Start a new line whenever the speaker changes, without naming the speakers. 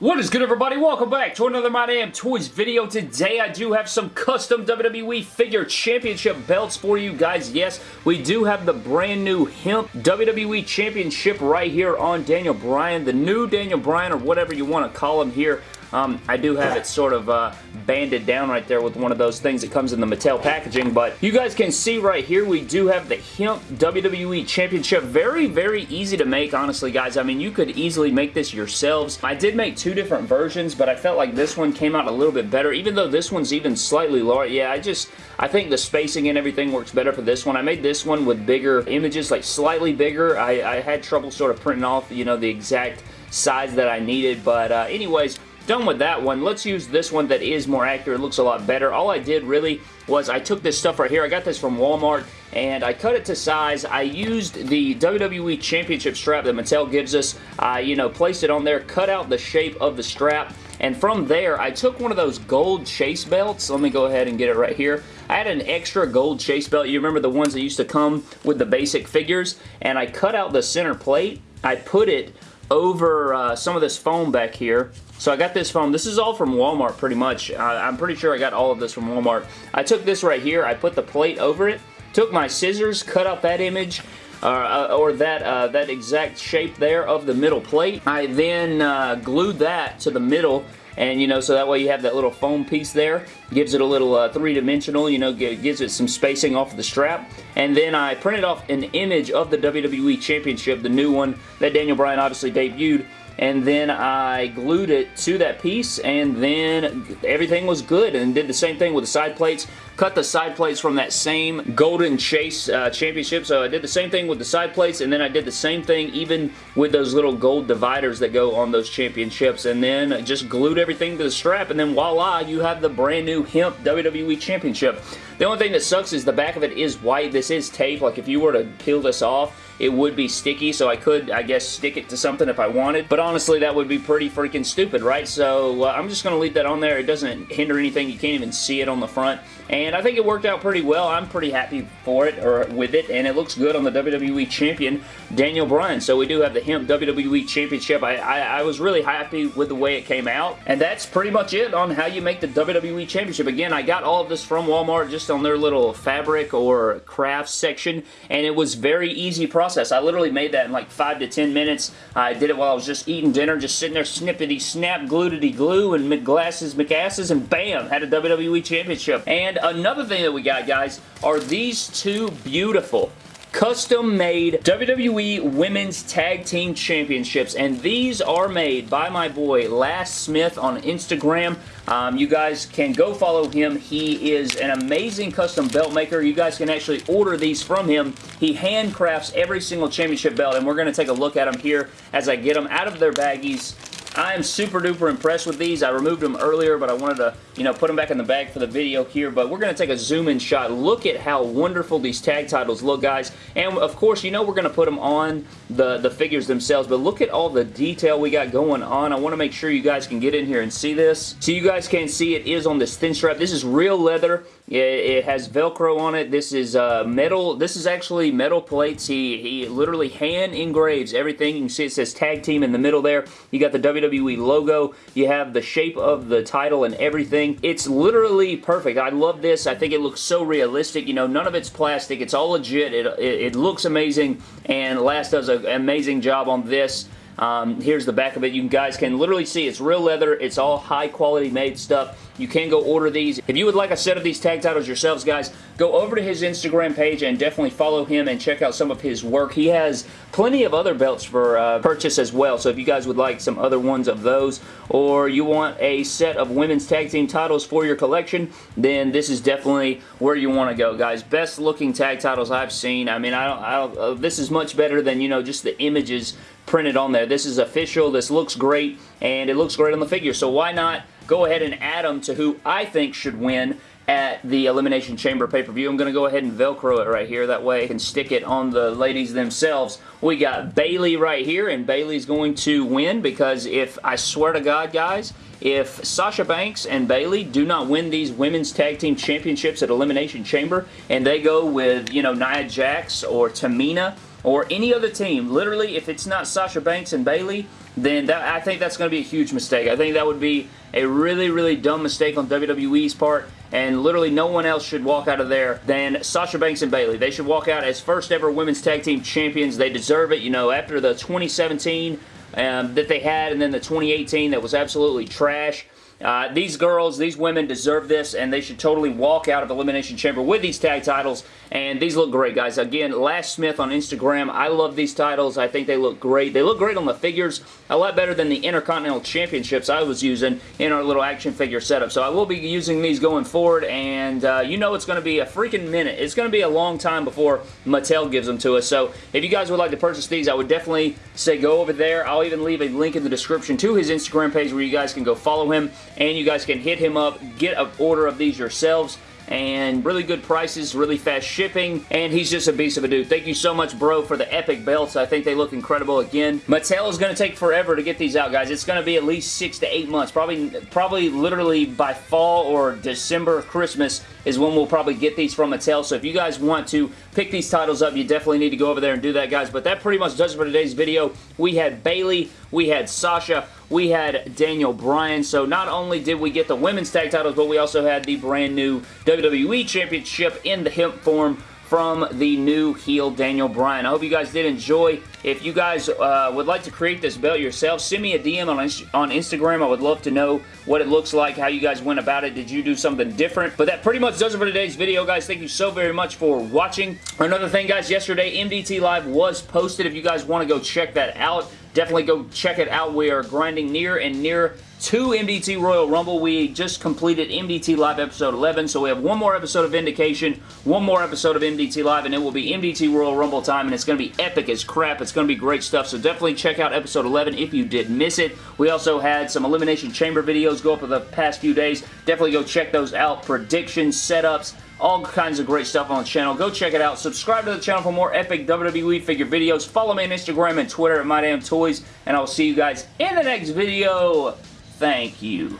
What is good everybody? Welcome back to another My Damn Toys video. Today I do have some custom WWE Figure Championship belts for you guys. Yes, we do have the brand new Hemp WWE Championship right here on Daniel Bryan. The new Daniel Bryan or whatever you want to call him here. Um, I do have it sort of uh, banded down right there with one of those things that comes in the Mattel packaging, but you guys can see right here we do have the Hemp WWE Championship. Very, very easy to make, honestly, guys. I mean, you could easily make this yourselves. I did make two different versions, but I felt like this one came out a little bit better, even though this one's even slightly larger. Yeah, I just, I think the spacing and everything works better for this one. I made this one with bigger images, like slightly bigger. I, I had trouble sort of printing off, you know, the exact size that I needed, but uh, anyways, Done with that one. Let's use this one that is more accurate. looks a lot better. All I did really was I took this stuff right here. I got this from Walmart and I cut it to size. I used the WWE Championship strap that Mattel gives us. I, you know, placed it on there, cut out the shape of the strap, and from there, I took one of those gold chase belts. Let me go ahead and get it right here. I had an extra gold chase belt. You remember the ones that used to come with the basic figures? And I cut out the center plate. I put it over uh, some of this foam back here. So I got this foam. This is all from Walmart pretty much. Uh, I'm pretty sure I got all of this from Walmart. I took this right here. I put the plate over it. Took my scissors, cut out that image. Uh, or that uh, that exact shape there of the middle plate. I then uh, glued that to the middle and you know so that way you have that little foam piece there. Gives it a little uh, three-dimensional you know gives it some spacing off of the strap. And then I printed off an image of the WWE Championship the new one that Daniel Bryan obviously debuted. And then I glued it to that piece and then everything was good and did the same thing with the side plates. Cut the side plates from that same Golden Chase uh, Championship. So I did the same thing with the side plates, and then I did the same thing even with those little gold dividers that go on those championships, and then just glued everything to the strap, and then voila, you have the brand new Hemp WWE Championship. The only thing that sucks is the back of it is white. This is tape. Like if you were to peel this off, it would be sticky, so I could, I guess, stick it to something if I wanted. But honestly, that would be pretty freaking stupid, right? So uh, I'm just going to leave that on there. It doesn't hinder anything. You can't even see it on the front. And I think it worked out pretty well. I'm pretty happy for it, or with it, and it looks good on the WWE Champion, Daniel Bryan. So we do have the Hemp WWE Championship. I, I, I was really happy with the way it came out. And that's pretty much it on how you make the WWE Championship. Again, I got all of this from Walmart just on their little fabric or crafts section, and it was very easy process. I literally made that in like 5 to 10 minutes. I did it while I was just eating dinner, just sitting there snippety snap, gluedity glue, and glasses, McAsses, and bam, had a WWE Championship. And another thing that we got, guys, are these two beautiful custom-made WWE Women's Tag Team Championships, and these are made by my boy Lass Smith on Instagram. Um, you guys can go follow him. He is an amazing custom belt maker. You guys can actually order these from him. He handcrafts every single championship belt, and we're going to take a look at them here as I get them out of their baggies I am super duper impressed with these. I removed them earlier, but I wanted to, you know, put them back in the bag for the video here. But we're going to take a zoom in shot. Look at how wonderful these tag titles look, guys. And of course, you know we're going to put them on the, the figures themselves, but look at all the detail we got going on. I want to make sure you guys can get in here and see this. So you guys can see it is on this thin strap. This is real leather. It has Velcro on it. This is uh, metal. This is actually metal plates. He, he literally hand engraves everything. You can see it says tag team in the middle there. You got the WWE logo. You have the shape of the title and everything. It's literally perfect. I love this. I think it looks so realistic. You know, none of it's plastic. It's all legit. It, it, it looks amazing. And Lass does an amazing job on this. Um, here's the back of it. You guys can literally see it's real leather. It's all high quality made stuff. You can go order these. If you would like a set of these tag titles yourselves, guys, go over to his Instagram page and definitely follow him and check out some of his work. He has plenty of other belts for uh, purchase as well, so if you guys would like some other ones of those, or you want a set of women's tag team titles for your collection, then this is definitely where you want to go, guys. Best looking tag titles I've seen. I mean, I don't, I don't, uh, this is much better than, you know, just the images printed on there. This is official. This looks great, and it looks great on the figure, so why not go ahead and add them to who I think should win at the Elimination Chamber pay-per-view. I'm going to go ahead and Velcro it right here. That way I can stick it on the ladies themselves. We got Bayley right here, and Bayley's going to win because if, I swear to God, guys, if Sasha Banks and Bayley do not win these Women's Tag Team Championships at Elimination Chamber, and they go with, you know, Nia Jax or Tamina or any other team, literally, if it's not Sasha Banks and Bayley, then that, I think that's going to be a huge mistake. I think that would be a really, really dumb mistake on WWE's part, and literally no one else should walk out of there than Sasha Banks and Bayley. They should walk out as first ever Women's Tag Team Champions. They deserve it. You know, after the 2017 um, that they had, and then the 2018 that was absolutely trash. Uh, these girls, these women deserve this, and they should totally walk out of Elimination Chamber with these tag titles, and these look great, guys. Again, Lash Smith on Instagram, I love these titles. I think they look great. They look great on the figures, a lot better than the Intercontinental Championships I was using in our little action figure setup, so I will be using these going forward, and uh, you know it's going to be a freaking minute. It's going to be a long time before Mattel gives them to us, so if you guys would like to purchase these, I would definitely say go over there. I'll even leave a link in the description to his Instagram page where you guys can go follow him and you guys can hit him up, get an order of these yourselves and really good prices, really fast shipping, and he's just a beast of a dude. Thank you so much, bro, for the epic belts. I think they look incredible again. Mattel is going to take forever to get these out, guys. It's going to be at least six to eight months, probably, probably literally by fall or December, Christmas is when we'll probably get these from Mattel, so if you guys want to pick these titles up, you definitely need to go over there and do that, guys, but that pretty much does it for today's video. We had Bayley, we had Sasha, we had Daniel Bryan. So not only did we get the women's tag titles, but we also had the brand new WWE Championship in the hemp form from the new heel Daniel Bryan. I hope you guys did enjoy. If you guys uh, would like to create this belt yourself, send me a DM on, on Instagram. I would love to know what it looks like, how you guys went about it. Did you do something different? But that pretty much does it for today's video, guys. Thank you so very much for watching. Another thing, guys, yesterday MDT Live was posted. If you guys want to go check that out, definitely go check it out. We are grinding near and near to MDT Royal Rumble. We just completed MDT Live episode 11, so we have one more episode of Vindication, one more episode of MDT Live, and it will be MDT Royal Rumble time, and it's going to be epic as crap. It's going to be great stuff, so definitely check out episode 11 if you did miss it. We also had some Elimination Chamber videos go up for the past few days. Definitely go check those out. Predictions, setups, all kinds of great stuff on the channel. Go check it out. Subscribe to the channel for more epic WWE figure videos. Follow me on Instagram and Twitter at MyDamnToys, and I will see you guys in the next video. Thank you.